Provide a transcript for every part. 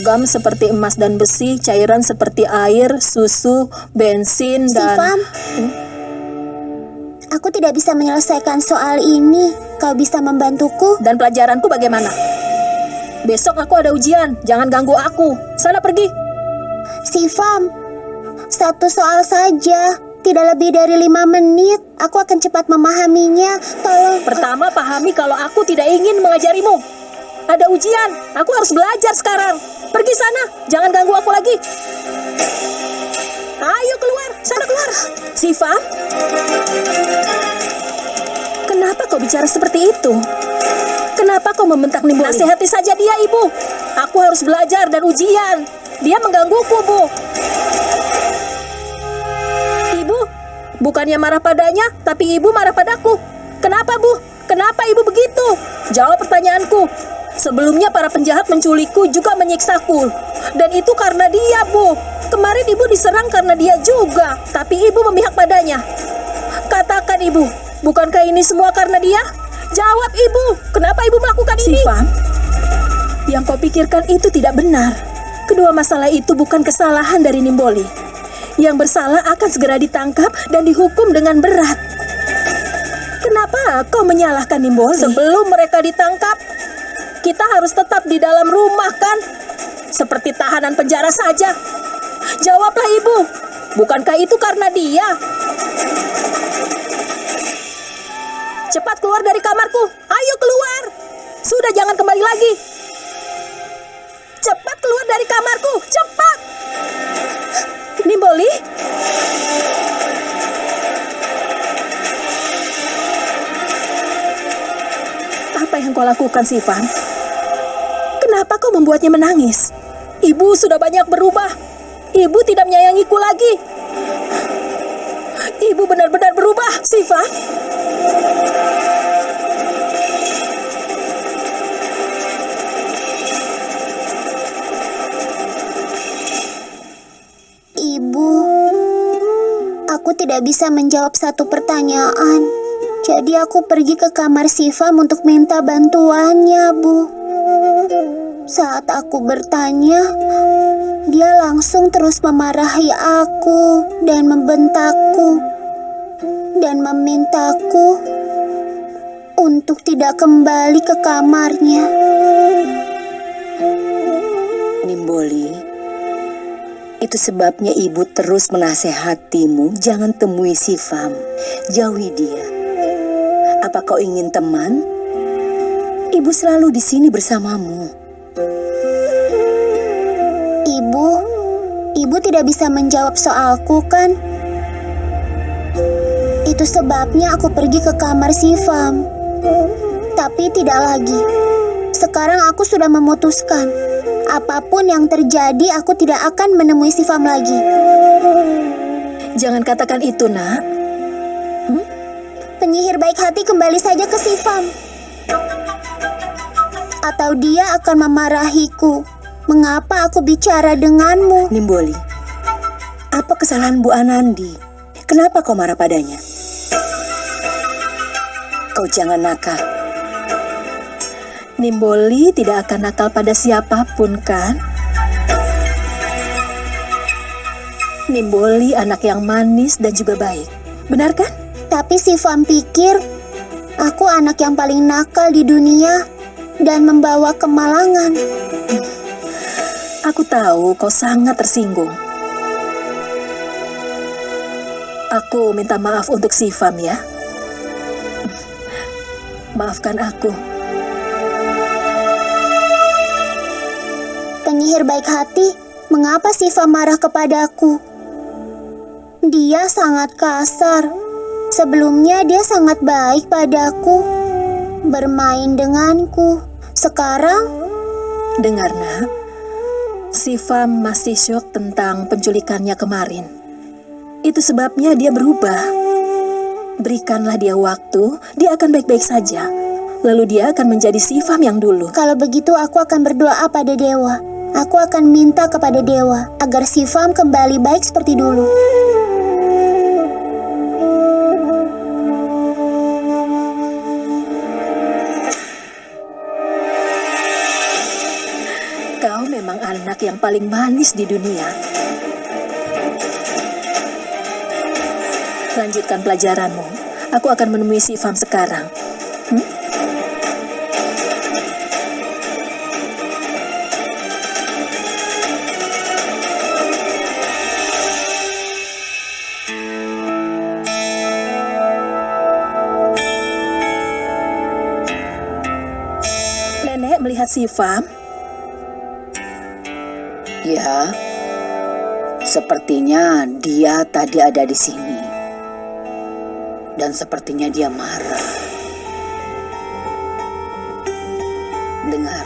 logam seperti emas dan besi, cairan seperti air, susu, bensin, dan... Sifam, aku tidak bisa menyelesaikan soal ini. Kau bisa membantuku? Dan pelajaranku bagaimana? Besok aku ada ujian, jangan ganggu aku. Sana pergi. Sifam, satu soal saja. Tidak lebih dari lima menit. Aku akan cepat memahaminya. Tolong. Pertama, pahami kalau aku tidak ingin mengajarimu. Ada ujian, aku harus belajar sekarang. Pergi sana, jangan ganggu aku lagi. Ayo keluar, sana keluar. Siva, kenapa kau bicara seperti itu? Kenapa kau membentak Nimboli? Nasihati saja dia, Ibu. Aku harus belajar dan ujian. Dia menggangguku, Bu. Ibu, bukannya marah padanya, tapi ibu marah padaku. Kenapa, Bu? Kenapa ibu begitu? Jawab pertanyaanku. Sebelumnya para penjahat menculikku juga menyiksaku. Dan itu karena dia, Bu. Kemarin ibu diserang karena dia juga, tapi ibu memihak padanya. Katakan, Ibu, bukankah ini semua karena dia? Jawab, Ibu. Kenapa Ibu melakukan ini? Sifan, yang kau pikirkan itu tidak benar. Kedua masalah itu bukan kesalahan dari Nimboli. Yang bersalah akan segera ditangkap dan dihukum dengan berat. Kenapa kau menyalahkan Nimboli? Sebelum mereka ditangkap, kita harus tetap di dalam rumah kan? Seperti tahanan penjara saja. Jawablah ibu, bukankah itu karena dia? Cepat keluar dari kamarku, ayo keluar. Sudah jangan kembali lagi. Cepat keluar dari kamarku, cepat. Nimboli? Apa yang kau lakukan, Sivan? Membuatnya menangis? Ibu sudah banyak berubah. Ibu tidak menyayangiku lagi. Ibu benar-benar berubah, Sivan. Ibu, aku tidak bisa menjawab satu pertanyaan. Jadi aku pergi ke kamar Sifam untuk minta bantuannya, Bu. Saat aku bertanya, dia langsung terus memarahi aku dan membentakku dan memintaku untuk tidak kembali ke kamarnya. Nimboli, itu sebabnya ibu terus menasehatimu jangan temui si Fam, jauhi dia. Apa kau ingin teman? Ibu selalu di sini bersamamu. Ibu, ibu tidak bisa menjawab soalku kan? Itu sebabnya aku pergi ke kamar Sifam. Tapi tidak lagi. Sekarang aku sudah memutuskan. Apa pun yang terjadi, aku tidak akan menemui Sifam lagi. Jangan katakan itu, nak. Penyihir baik hati kembali saja ke Sifam. Atau dia akan memarahiku. Mengapa aku bicara denganmu? Nimboli, apa kesalahan Bu Anandi? Kenapa kau marah padanya? Kau jangan nakal. Nimboli tidak akan nakal pada siapa pun, kan? Nimboli anak yang manis dan juga baik. Benar kan? Tapi Sifam pikir aku anak yang paling nakal di dunia dan membawa kemalangan. Aku tahu kau sangat tersinggung. Aku minta maaf untuk Sifam ya. Maafkan aku. Penyihir baik hati, mengapa Sifam marah kepadaku? Dia sangat kasar. Sebelumnya dia sangat baik padaku. Bermain denganku. Sekarang Dengar, nak. Sifam masih syok tentang penculikannya kemarin. Itu sebabnya dia berubah. Berikanlah dia waktu, dia akan baik-baik saja. Lalu dia akan menjadi Sifam yang dulu. Kalau begitu aku akan berdoa pada dewa. Aku akan minta kepada dewa agar Sifam kembali baik seperti dulu. Anak yang paling manis di dunia. Lanjutkan pelajaranmu. Aku akan menemui si Fam sekarang. Hmm? Nenek melihat si Fam. Ya, sepertinya dia tadi ada di sini. Dan sepertinya dia marah. Dengar,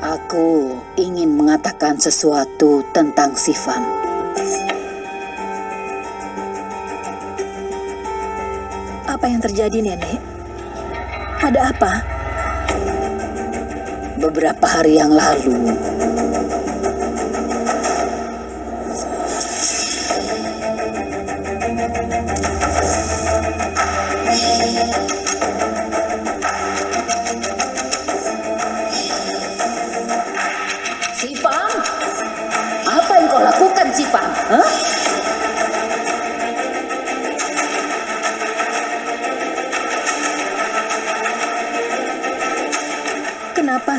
aku ingin mengatakan sesuatu tentang Sifam. Apa yang terjadi, Nenek? Ada apa? Beberapa hari yang lalu,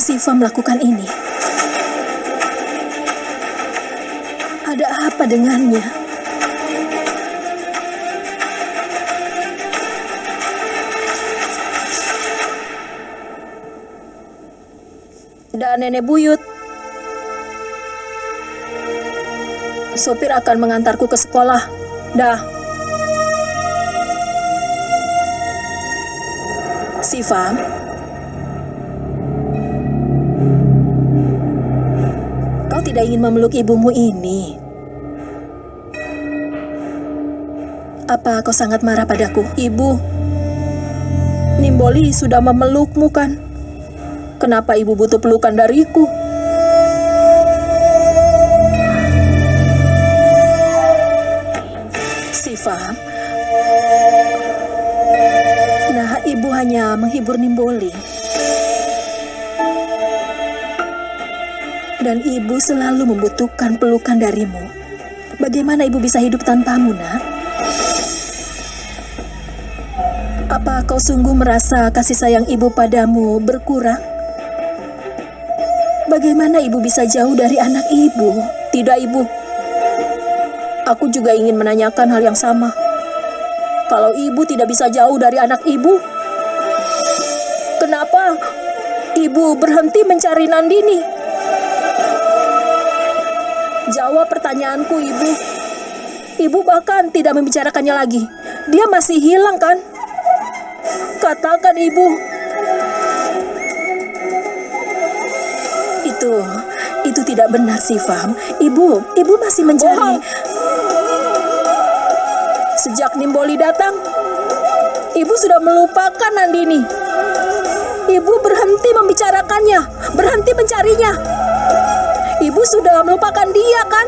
Siva melakukan ini? Ada apa dengannya? Dan nenek buyut. Sopir akan mengantarku ke sekolah. Dah. Siva, tidak ingin memeluk ibumu ini. Apa kau sangat marah padaku, ibu? Nimboli sudah memelukmu kan? Kenapa ibu butuh pelukan dariku? Siva. Nah, ibu hanya menghibur Nimboli. Dan ibu selalu membutuhkan pelukan darimu. Bagaimana ibu bisa hidup tanpamu, nak? Apa kau sungguh merasa kasih sayang ibu padamu berkurang? Bagaimana ibu bisa jauh dari anak ibu? Tidak, ibu. Aku juga ingin menanyakan hal yang sama. Kalau ibu tidak bisa jauh dari anak ibu, kenapa ibu berhenti mencari Nandini? Jawab pertanyaanku, Ibu. Ibu bahkan tidak membicarakannya lagi. Dia masih hilang, kan? Katakan, Ibu. Itu, itu tidak benar, Sifam. Ibu, Ibu masih mencari. Sejak Nimboli datang, Ibu sudah melupakan Nandini. Ibu berhenti membicarakannya, berhenti mencarinya. Ibu sudah melupakan dia, kan?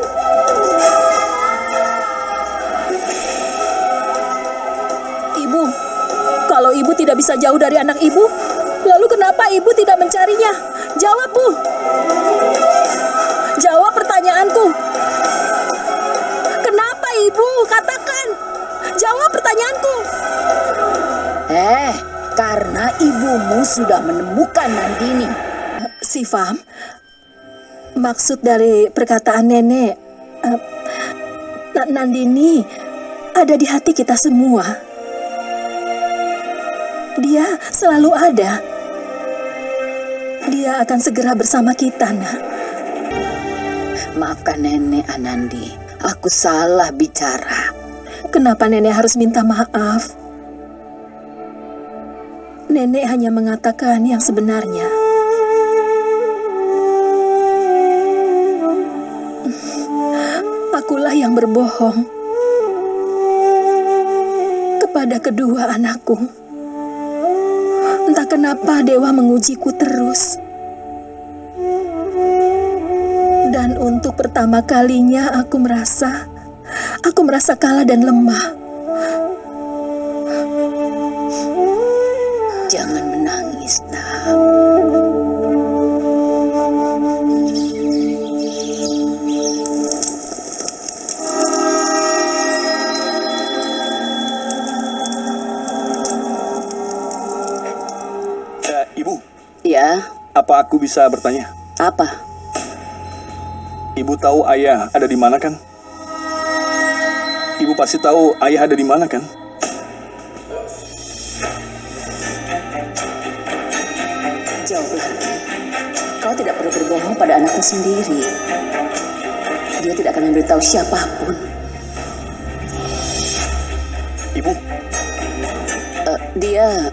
Ibu, kalau ibu tidak bisa jauh dari anak ibu, lalu kenapa ibu tidak mencarinya? Jawab, Bu. Jawab pertanyaanku. Kenapa ibu? Katakan. Jawab pertanyaanku. Eh, karena ibumu sudah menemukan Nandini. Sifam, maksud dari perkataan nenek, Na- Nandini ada di hati kita semua. Dia selalu ada. Dia akan segera bersama kita, nak. Maafkan nenek Anandi, aku salah bicara. Kenapa nenek harus minta maaf? Nenek hanya mengatakan yang sebenarnya. Berbohong kepada kedua anakku. Entah kenapa dewa mengujiku terus. Dan untuk pertama kalinya aku merasa aku merasa kalah dan lemah. Apa aku bisa bertanya? apa? Ibu tahu ayah ada di mana kan? Ibu pasti tahu ayah ada di mana kan? Jawab lagi. Kau tidak perlu berbohong pada anakmu sendiri. Dia tidak akan memberitahu siapa pun. Ibu, Eh, dia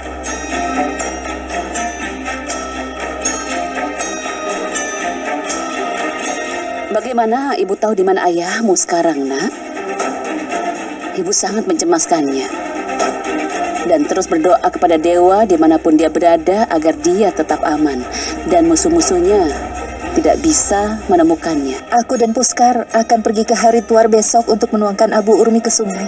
Bagaimana ibu tahu di mana ayahmu sekarang, nak? Ibu sangat mencemaskannya. Dan terus berdoa kepada dewa di mana pun dia berada agar dia tetap aman. Dan musuh-musuhnya tidak bisa menemukannya. Aku dan Puskar akan pergi ke Harituar besok untuk menuangkan Abu Urmi ke sungai.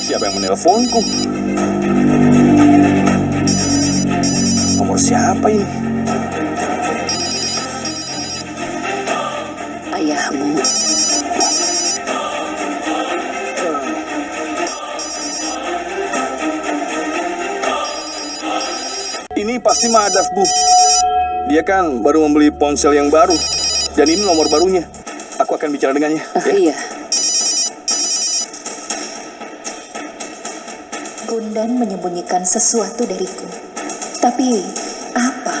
siapa yang menelponku? Nomor siapa ini? Ayahmu. Ini pasti Madaf, Bu. Dia kan baru membeli ponsel yang baru. Dan ini nomor barunya. Aku akan bicara dengannya. Ah, ya. iya. Gundan menyembunyikan sesuatu dariku. Tapi apa?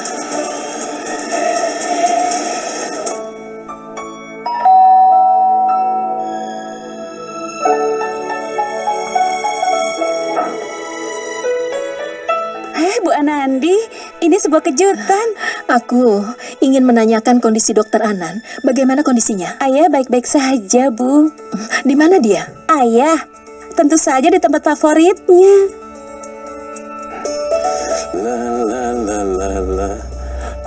Eh, Bu Anandi, ini sebuah kejutan. Aku ingin menanyakan kondisi Dokter Anan. Bagaimana kondisinya? Ayah baik-baik saja, Bu. Di mana dia? Ayah, tentu saja di tempat favoritnya. La la la la la.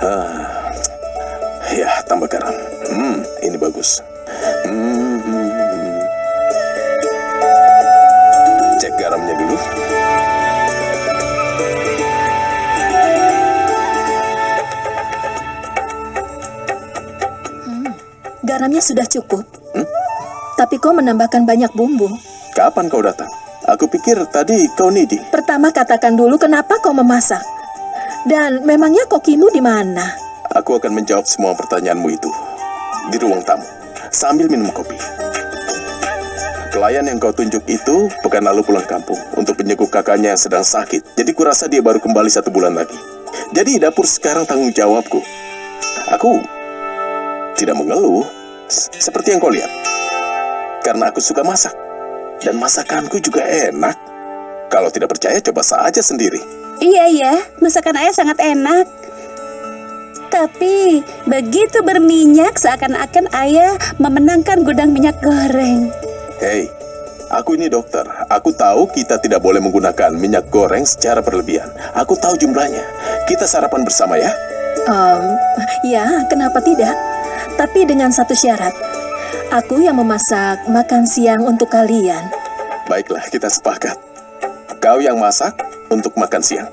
Ah. Ya, tambah garam. Hmm, ini bagus. Hmm, hmm, hmm. Cek garamnya dulu. Garamnya sudah cukup. Tapi kau menambahkan banyak bumbu. Kapan kau datang? Aku pikir tadi kau nidi. Pertama katakan dulu kenapa kau memasak. Dan memangnya kokimu di mana? Aku akan menjawab semua pertanyaanmu itu di ruang tamu sambil minum kopi. Pelayan yang kau tunjuk itu pekan lalu pulang kampung untuk menyeguk kakaknya yang sedang sakit. Jadi kurasa dia baru kembali satu bulan lagi. Jadi dapur sekarang tanggung jawabku. Aku tidak mengeluh seperti yang kau lihat. Karena aku suka masak. Dan masakanku juga enak. Kalau tidak percaya coba saja sendiri. Iya, iya. Masakan ayah sangat enak. Tapi begitu berminyak seakan-akan ayah memenangkan gudang minyak goreng. Hei, aku ini dokter. Aku tahu kita tidak boleh menggunakan minyak goreng secara berlebihan. Aku tahu jumlahnya. Kita sarapan bersama ya. Em, ya, kenapa tidak? Tapi dengan satu syarat. Aku yang memasak makan siang untuk kalian. Baiklah, kita sepakat. Kau yang masak untuk makan siang.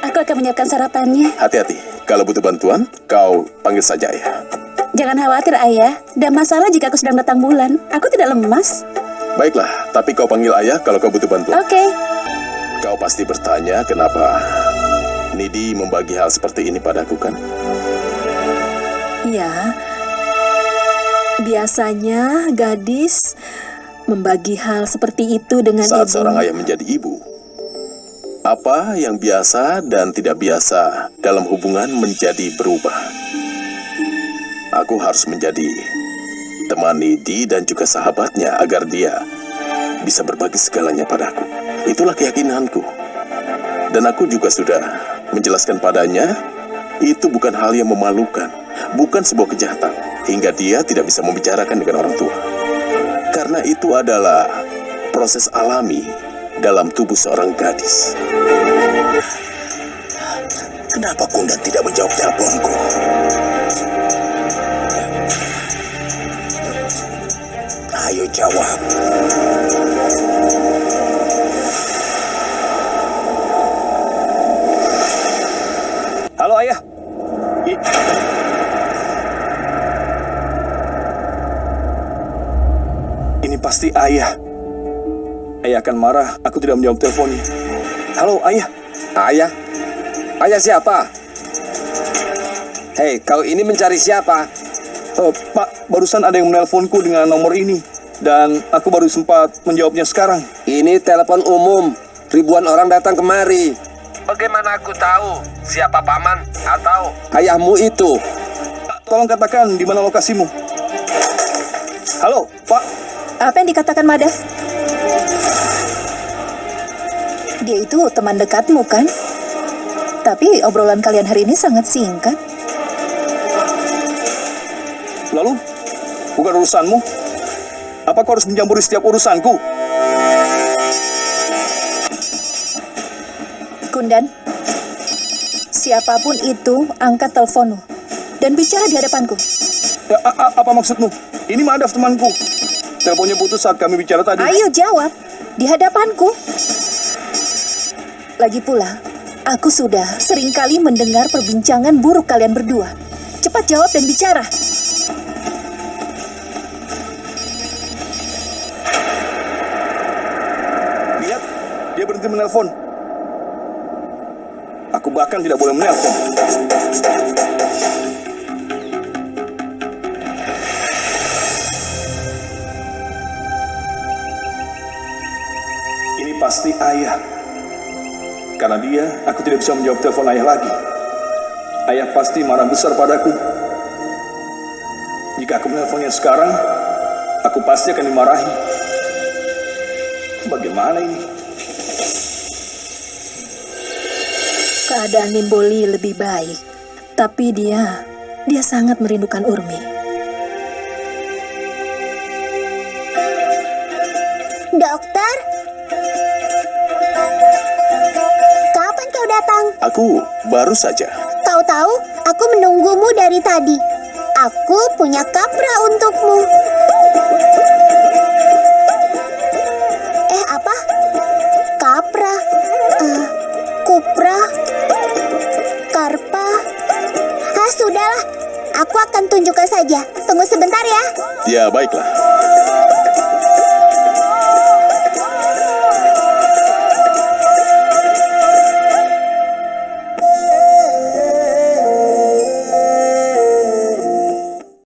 Aku akan menyiapkan sarapannya. Hati-hati. Kalau butuh bantuan, kau panggil saja ya. Jangan khawatir, Ayah. Dan masalah jika aku sedang datang bulan. Aku tidak lemas. Baiklah, tapi kau panggil ayah kalau kau butuh bantuan. Oke. Kau pasti bertanya kenapa Nidi membagi hal seperti ini padaku kan? Ya. Biasanya gadis membagi hal seperti itu dengan Saat ibu. seorang ayah menjadi ibu, apa yang biasa dan tidak biasa dalam hubungan menjadi berubah. Aku harus menjadi teman Nidi dan juga sahabatnya agar dia bisa berbagi segalanya padaku. Itulah keyakinanku. Dan aku juga sudah menjelaskan padanya, itu bukan hal yang memalukan, bukan sebuah kejahatan, hingga dia tidak bisa membicarakan dengan orang tua. Karena itu adalah proses alami dalam tubuh seorang gadis. Kenapa Kundan tidak menjawab teleponku? Ayo jawab. Halo ayah. Pasti ayah. ayah akan marah. Aku tidak menjawab teleponnya. Halo, ayah. Ayah? Ayah siapa? Hei, kau ini mencari siapa? Eh, Pak, barusan ada yang menelponku dengan nomor ini. Dan aku baru sempat menjawabnya sekarang. Ini telepon umum. Ribuan orang datang kemari. Bagaimana aku tahu siapa paman atau ayahmu itu? Tolong katakan di mana lokasimu. Halo, Pak. Apa yang dikatakan Madaf? Dia itu teman dekatmu kan? Tapi obrolan kalian hari ini sangat singkat. Lalu, bukan urusanmu. Apa kau harus mencampuri setiap urusanku? Kundan, siapa pun itu angkat teleponmu dan bicara di hadapanku. Ya, a- a- apa maksudmu? Ini Madaf temanku. Teleponnya putus saat kami bicara tadi. Ayo jawab di hadapanku. Lagi pula, aku sudah sering kali mendengar perbincangan buruk kalian berdua. Cepat jawab dan bicara. Lihat, dia berhenti menelpon. Aku bahkan tidak boleh menelpon. Karena dia, aku tidak bisa menjawab telepon ayah lagi. Ayah pasti marah besar padaku. Jika aku menelponnya sekarang, aku pasti akan dimarahi. Bagaimana ini? Keadaan Nimboli lebih baik, tapi dia dia sangat merindukan Urmi. Dokter? Aku baru saja. Tahu-tahu aku menunggumu dari tadi. Aku punya kapra untukmu. Eh, apa? Kapra? Eh, kupra? Karpa? Ah, sudahlah. Aku akan tunjukkan saja. Tunggu sebentar ya. Ya, baiklah.